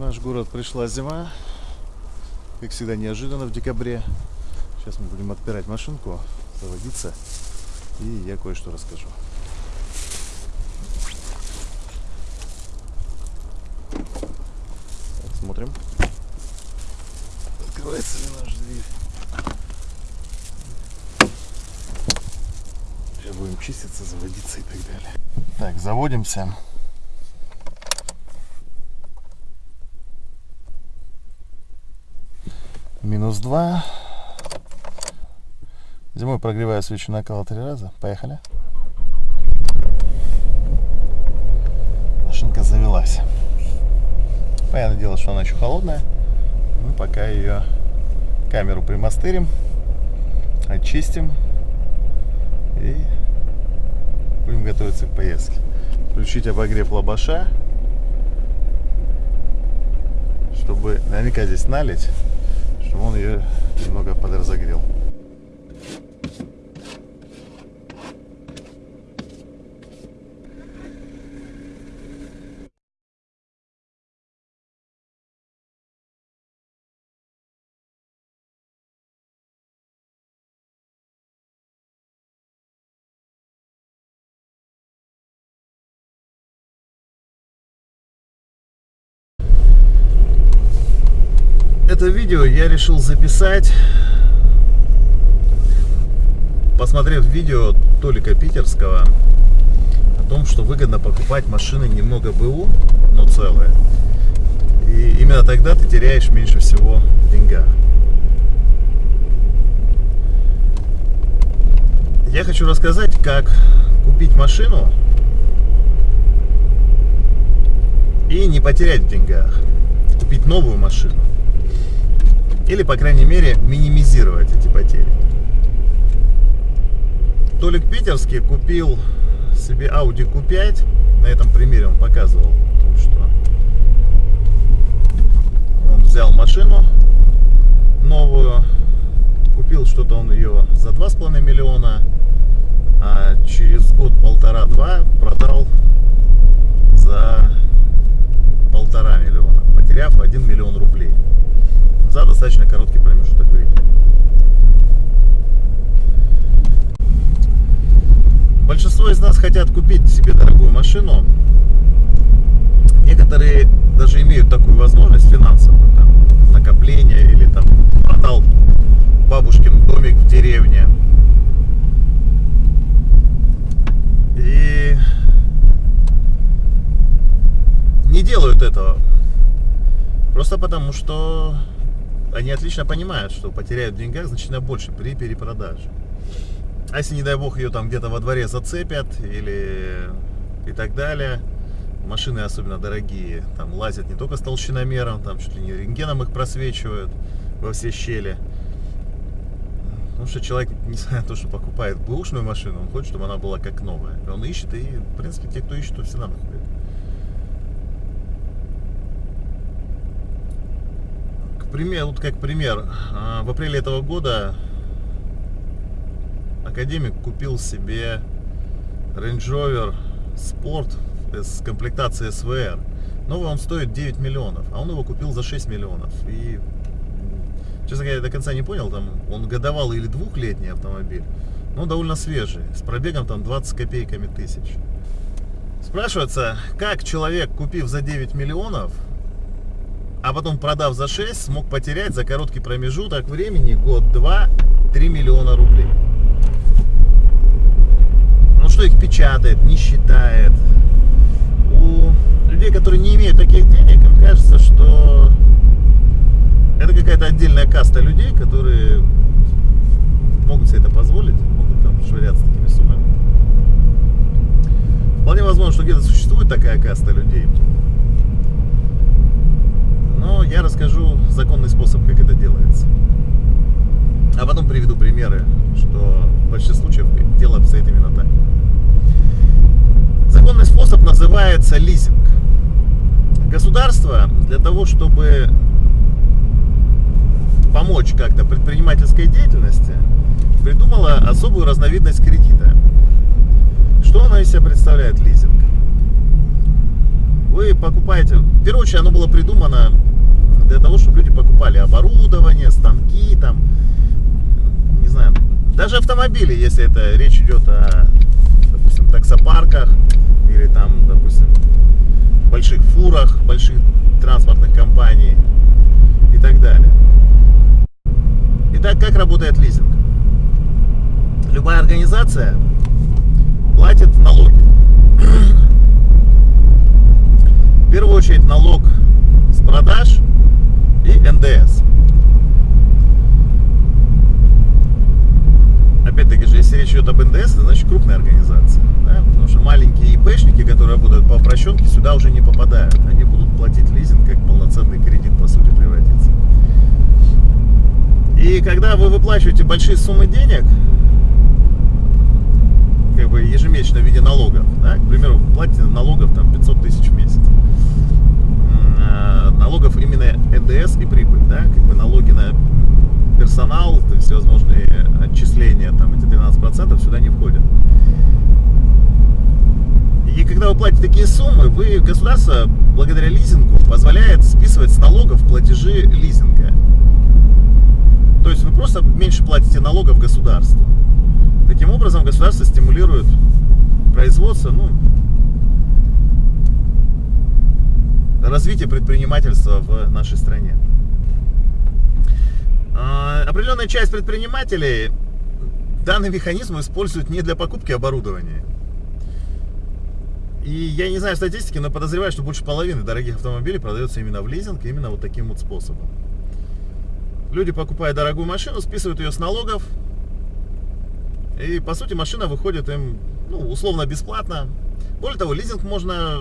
наш город пришла зима. Как всегда, неожиданно в декабре. Сейчас мы будем отпирать машинку, заводиться. И я кое-что расскажу. Так, смотрим. Открывается ли наш дверь. Сейчас будем чиститься, заводиться и так далее. Так, заводимся. Минус 2. Зимой прогреваю свечу накала три раза. Поехали. Машинка завелась. Понятное дело, что она еще холодная. Мы пока ее камеру примастырим, очистим и будем готовиться к поездке. Включить обогрев лобаша, чтобы наверняка здесь налить чтобы он ее немного подразогрел. Это видео я решил записать, посмотрев видео Толика Питерского о том, что выгодно покупать машины немного БУ, но целые. И именно тогда ты теряешь меньше всего в. Я хочу рассказать, как купить машину и не потерять в деньгах. Купить новую машину. Или, по крайней мере, минимизировать эти потери. Толик Питерский купил себе Audi Q5. На этом примере он показывал, что он взял машину новую, купил что-то он ее за 2,5 миллиона, а через год-полтора-два продал за полтора миллиона, потеряв 1 миллион рублей за достаточно короткий промежуток времени. Большинство из нас хотят купить себе дорогую машину. Некоторые даже имеют такую возможность финансовую, там, накопление или там продал бабушкин домик в деревне. И не делают этого. Просто потому, что они отлично понимают, что потеряют в деньгах значительно больше при перепродаже. А если, не дай бог, ее там где-то во дворе зацепят или и так далее, машины особенно дорогие, там лазят не только с толщиномером, там чуть ли не рентгеном их просвечивают во все щели. Потому что человек, несмотря на то, что покупает бэушную машину, он хочет, чтобы она была как новая. Он ищет, и, в принципе, те, кто ищет, то всегда находят. Пример, вот как пример, а, в апреле этого года академик купил себе Range Rover Sport с комплектацией SVR. Новый он стоит 9 миллионов, а он его купил за 6 миллионов. И, честно говоря, я до конца не понял, там он годовалый или двухлетний автомобиль, но довольно свежий, с пробегом там 20 копейками тысяч. Спрашивается, как человек, купив за 9 миллионов, а потом продав за 6, смог потерять за короткий промежуток времени, год-два, 3 миллиона рублей. Ну что их печатает, не считает. У людей, которые не имеют таких денег, им кажется, что это какая-то отдельная каста людей, которые могут себе это позволить, могут там швыряться такими суммами. Вполне возможно, что где-то существует такая каста людей, но я расскажу законный способ, как это делается. А потом приведу примеры, что в большинстве случаев дело обстоит именно так. Законный способ называется лизинг. Государство для того, чтобы помочь как-то предпринимательской деятельности, придумало особую разновидность кредита. Что она из себя представляет лизинг? вы покупаете, в первую очередь оно было придумано для того, чтобы люди покупали оборудование, станки, там, не знаю, даже автомобили, если это речь идет о, допустим, таксопарках или там, допустим, больших фурах, больших транспортных компаний и так далее. Итак, как работает лизинг? Любая организация платит налоги. В первую очередь налог с продаж и НДС. Опять-таки же, если речь идет об НДС, это значит крупная организация. Да? Потому что маленькие ИПшники, которые работают по упрощенке, сюда уже не попадают. Они будут платить лизинг, как полноценный кредит, по сути, превратится. И когда вы выплачиваете большие суммы денег, как бы ежемесячно в виде налогов, да, к примеру, платите налогов там 500 тысяч в месяц, налогов именно НДС и прибыль, да, как бы налоги на персонал, то есть всевозможные отчисления, там эти 13% сюда не входят. И когда вы платите такие суммы, вы, государство, благодаря лизингу, позволяет списывать с налогов платежи лизинга. То есть вы просто меньше платите налогов государству. Таким образом, государство стимулирует производство, ну, развитие предпринимательства в нашей стране. А, определенная часть предпринимателей данный механизм используют не для покупки оборудования. И я не знаю статистики, но подозреваю, что больше половины дорогих автомобилей продается именно в лизинг, именно вот таким вот способом. Люди покупают дорогую машину, списывают ее с налогов, и, по сути, машина выходит им, ну, условно бесплатно. Более того, лизинг можно,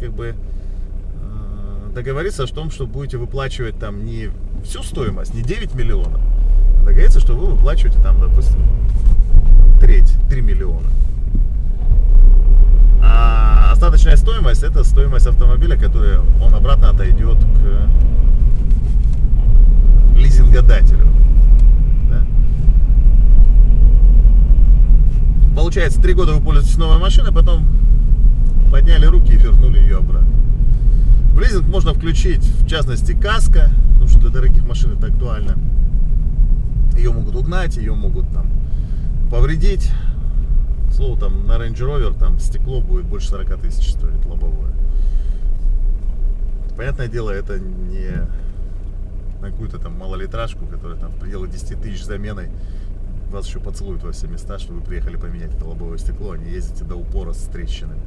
как бы, э, договориться о том, что будете выплачивать там не всю стоимость, не 9 миллионов. А договориться, что вы выплачиваете там, допустим, треть, 3 миллиона. А остаточная стоимость это стоимость автомобиля, которая он обратно отойдет к лизингодателю. Получается, три года вы пользуетесь новой машиной, потом подняли руки и вернули ее обратно. В лизинг можно включить, в частности, каска, потому что для дорогих машин это актуально. Ее могут угнать, ее могут там повредить. Слово там на Range Rover там стекло будет больше 40 тысяч стоить лобовое. Понятное дело, это не на какую-то там малолитражку, которая там в пределах 10 тысяч заменой вас еще поцелуют во все места, что вы приехали поменять это лобовое стекло, а не ездите до упора с трещинами.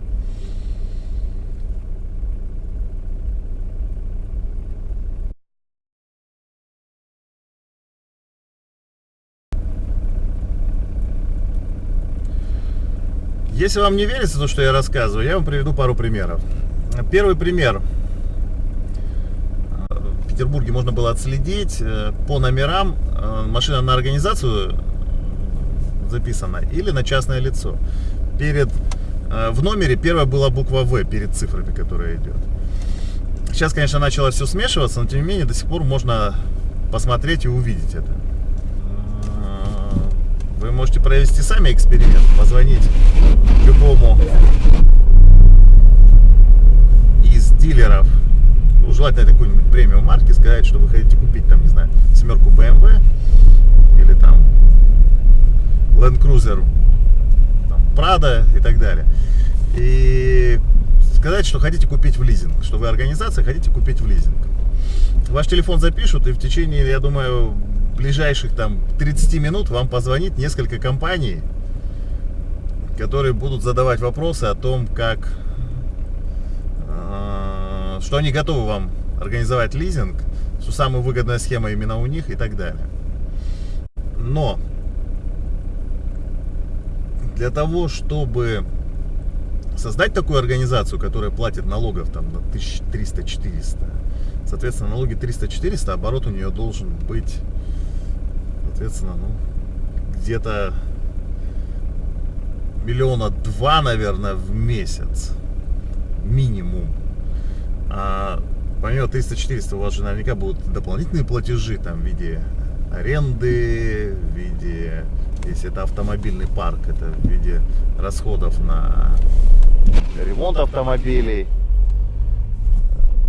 Если вам не верится то, что я рассказываю, я вам приведу пару примеров. Первый пример. В Петербурге можно было отследить э, по номерам э, машина на организацию записано, или на частное лицо. Перед, э, в номере первая была буква В перед цифрами, которая идет. Сейчас, конечно, начало все смешиваться, но тем не менее до сих пор можно посмотреть и увидеть это. Вы можете провести сами эксперимент, позвонить любому из дилеров, ну, желательно какую-нибудь премиум марки, сказать, что вы хотите купить там, не знаю, семерку BMW или там Land Cruiser, там, Prado и так далее. И сказать, что хотите купить в лизинг, что вы организация, хотите купить в лизинг. Ваш телефон запишут, и в течение, я думаю, ближайших там 30 минут вам позвонит несколько компаний, которые будут задавать вопросы о том, как, э, что они готовы вам организовать лизинг, что самая выгодная схема именно у них и так далее. Но для того, чтобы создать такую организацию, которая платит налогов там на 1300-400, соответственно, налоги 300-400, оборот у нее должен быть, соответственно, ну, где-то миллиона два, наверное, в месяц. Минимум. А помимо 300-400 у вас же наверняка будут дополнительные платежи там в виде аренды, в виде если это автомобильный парк, это в виде расходов на ремонт автомобилей,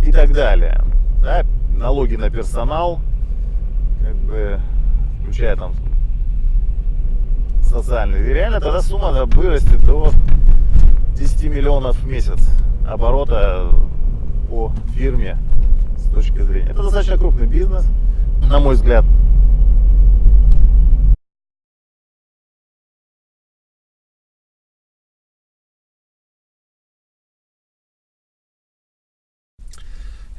и так далее. Да, налоги на персонал, как бы, включая там социальные. И реально тогда сумма вырастет до 10 миллионов в месяц оборота по фирме с точки зрения. Это достаточно крупный бизнес, на мой взгляд.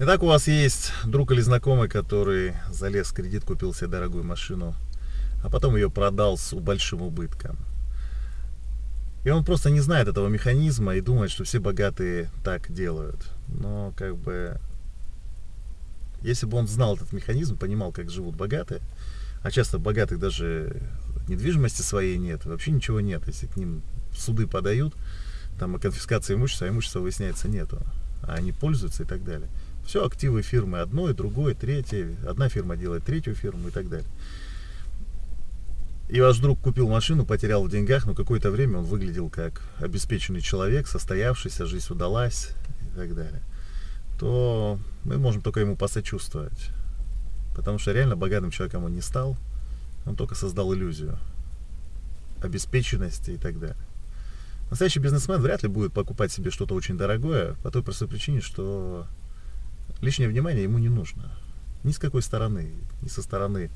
Итак, у вас есть друг или знакомый, который залез в кредит, купил себе дорогую машину, а потом ее продал с большим убытком. И он просто не знает этого механизма и думает, что все богатые так делают. Но как бы, если бы он знал этот механизм, понимал, как живут богатые, а часто богатых даже недвижимости своей нет, вообще ничего нет. Если к ним суды подают, там о конфискации имущества, а имущества выясняется нету, а они пользуются и так далее. Все активы фирмы одной, другой, третьей. Одна фирма делает третью фирму и так далее. И ваш друг купил машину, потерял в деньгах, но какое-то время он выглядел как обеспеченный человек, состоявшийся, жизнь удалась и так далее. То мы можем только ему посочувствовать. Потому что реально богатым человеком он не стал, он только создал иллюзию обеспеченности и так далее. Настоящий бизнесмен вряд ли будет покупать себе что-то очень дорогое, по той простой причине, что лишнее внимание ему не нужно. Ни с какой стороны. Ни со стороны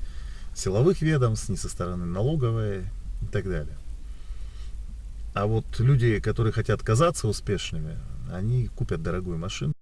силовых ведомств, ни со стороны налоговой и так далее. А вот люди, которые хотят казаться успешными, они купят дорогую машину.